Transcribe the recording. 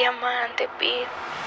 Diamante Pit.